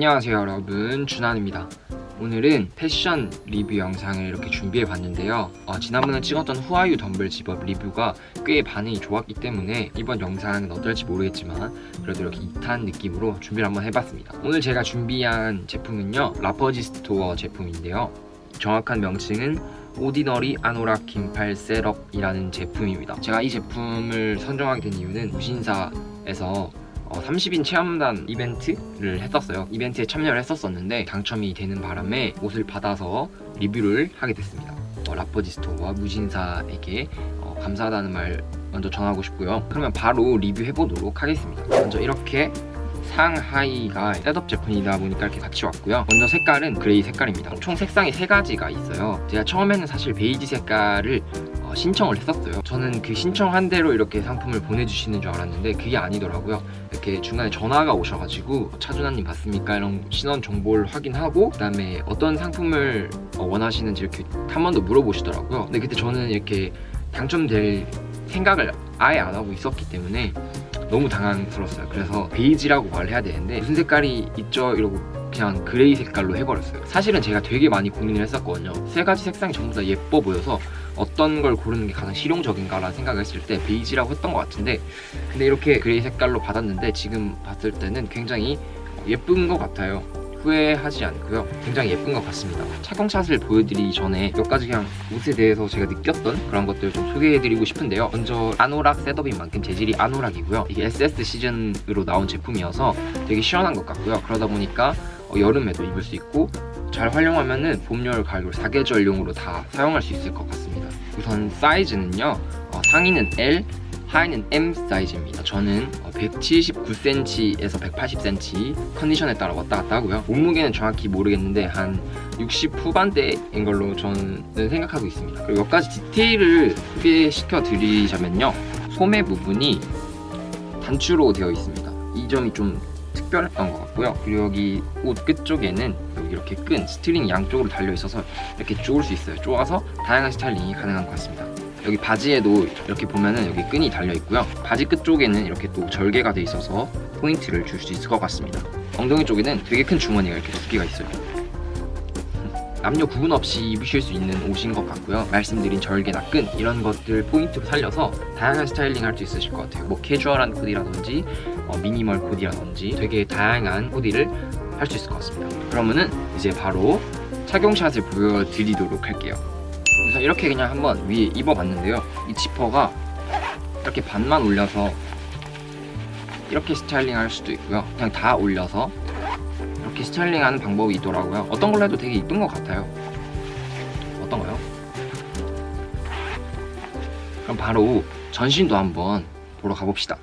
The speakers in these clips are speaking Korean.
안녕하세요 여러분. 준환입니다. 오늘은 패션 리뷰 영상을 이렇게 준비해 봤는데요. 어, 지난번에 찍었던 후아유 덤벨 집업 리뷰가 꽤 반응이 좋았기 때문에 이번 영상은 어떨지 모르겠지만 그래도 이렇게 2탄 느낌으로 준비를 한번 해봤습니다. 오늘 제가 준비한 제품은요 라퍼지 스토어 제품인데요. 정확한 명칭은 오디너리 아노락 긴팔 셋업이라는 제품입니다. 제가 이 제품을 선정하게 된 이유는 무신사에서 어, 30인 체험단 이벤트를 했었어요. 이벤트에 참여를 했었었는데 당첨이 되는 바람에 옷을 받아서 리뷰를 하게 됐습니다. 어, 라퍼지 스토어와 무신사에게 어, 감사하다는 말 먼저 전하고 싶고요. 그러면 바로 리뷰해 보도록 하겠습니다. 먼저 이렇게 상하의가 셋업 제품이다 보니까 이렇게 같이 왔고요. 먼저 색깔은 그레이 색깔입니다. 총 색상이 세 가지가 있어요. 제가 처음에는 사실 베이지 색깔을 어, 신청을 했었어요 저는 그 신청한 대로 이렇게 상품을 보내주시는 줄 알았는데 그게 아니더라고요 이렇게 중간에 전화가 오셔가지고 차준환님 맞습니까? 이런 신원 정보를 확인하고 그 다음에 어떤 상품을 어, 원하시는지 이렇게 한 번 더 물어보시더라고요 근데 그때 저는 이렇게 당첨될 생각을 아예 안 하고 있었기 때문에 너무 당황스러웠어요 그래서 베이지라고 말을 해야 되는데 무슨 색깔이 있죠? 이러고 그냥 그레이 색깔로 해버렸어요. 사실은 제가 되게 많이 고민을 했었거든요. 세 가지 색상이 전부 다 예뻐 보여서 어떤 걸 고르는 게 가장 실용적인가라는 생각을 했을 때 베이지라고 했던 것 같은데 근데 이렇게 그레이 색깔로 받았는데 지금 봤을 때는 굉장히 예쁜 것 같아요. 후회하지 않고요. 굉장히 예쁜 것 같습니다. 착용샷을 보여드리기 전에 몇 가지 그냥 옷에 대해서 제가 느꼈던 그런 것들을 좀 소개해드리고 싶은데요. 먼저 아노락 셋업인 만큼 재질이 아노락이고요. 이게 SS 시즌으로 나온 제품이어서 되게 시원한 것 같고요. 그러다 보니까 어, 여름에도 입을 수 있고 잘 활용하면 은 봄, 여름, 가을 사계절용으로 다 사용할 수 있을 것 같습니다. 우선 사이즈는요 어, 상의는 L 하의는 M 사이즈입니다. 저는 179cm에서 180cm 컨디션에 따라 왔다 갔다 하고요. 몸무게는 정확히 모르겠는데 한 60 후반대인 걸로 저는 생각하고 있습니다. 그리고 몇 가지 디테일을 소개시켜 드리자면요. 소매 부분이 단추로 되어 있습니다. 이 점이 좀 특별했던 것 같고요. 그리고 여기 옷 끝쪽에는 여기 이렇게 끈 스트링 양쪽으로 달려 있어서 이렇게 쪼을 수 있어요. 쪼아서 다양한 스타일링이 가능한 것 같습니다. 여기 바지에도 이렇게 보면은 여기 끈이 달려 있고요. 바지 끝쪽에는 이렇게 또 절개가 돼 있어서 포인트를 줄 수 있을 것 같습니다. 엉덩이 쪽에는 되게 큰 주머니가 이렇게 두 개가 있어요 남녀 구분 없이 입으실 수 있는 옷인 것 같고요. 말씀드린 절개나 끈 이런 것들 포인트로 살려서 다양한 스타일링 할 수 있으실 것 같아요. 뭐 캐주얼한 코디라든지 어, 미니멀 코디라든지 되게 다양한 코디를 할 수 있을 것 같습니다. 그러면은 이제 바로 착용샷을 보여드리도록 할게요. 우선 이렇게 그냥 한번 위에 입어봤는데요. 이 지퍼가 이렇게 반만 올려서 이렇게 스타일링 할 수도 있고요. 그냥 다 올려서 이렇게 스타일링하는 방법이 있더라고요. 어떤 걸로 해도 되게 이쁜 것 같아요. 어떤가요? 그럼 바로 전신도 한번 보러 가봅시다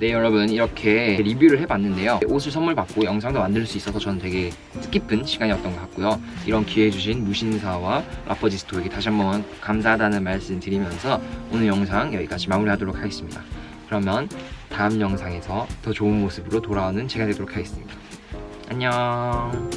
네 여러분. 이렇게 리뷰를 해봤는데요. 옷을 선물 받고 영상도 만들 수 있어서 저는 되게 뜻깊은 시간이었던 것 같고요. 이런 기회 주신 무신사와 라퍼지스토에게 다시 한번 감사하다는 말씀 드리면서 오늘 영상 여기까지 마무리하도록 하겠습니다. 그러면 다음 영상에서 더 좋은 모습으로 돌아오는 제가 되도록 하겠습니다. 안녕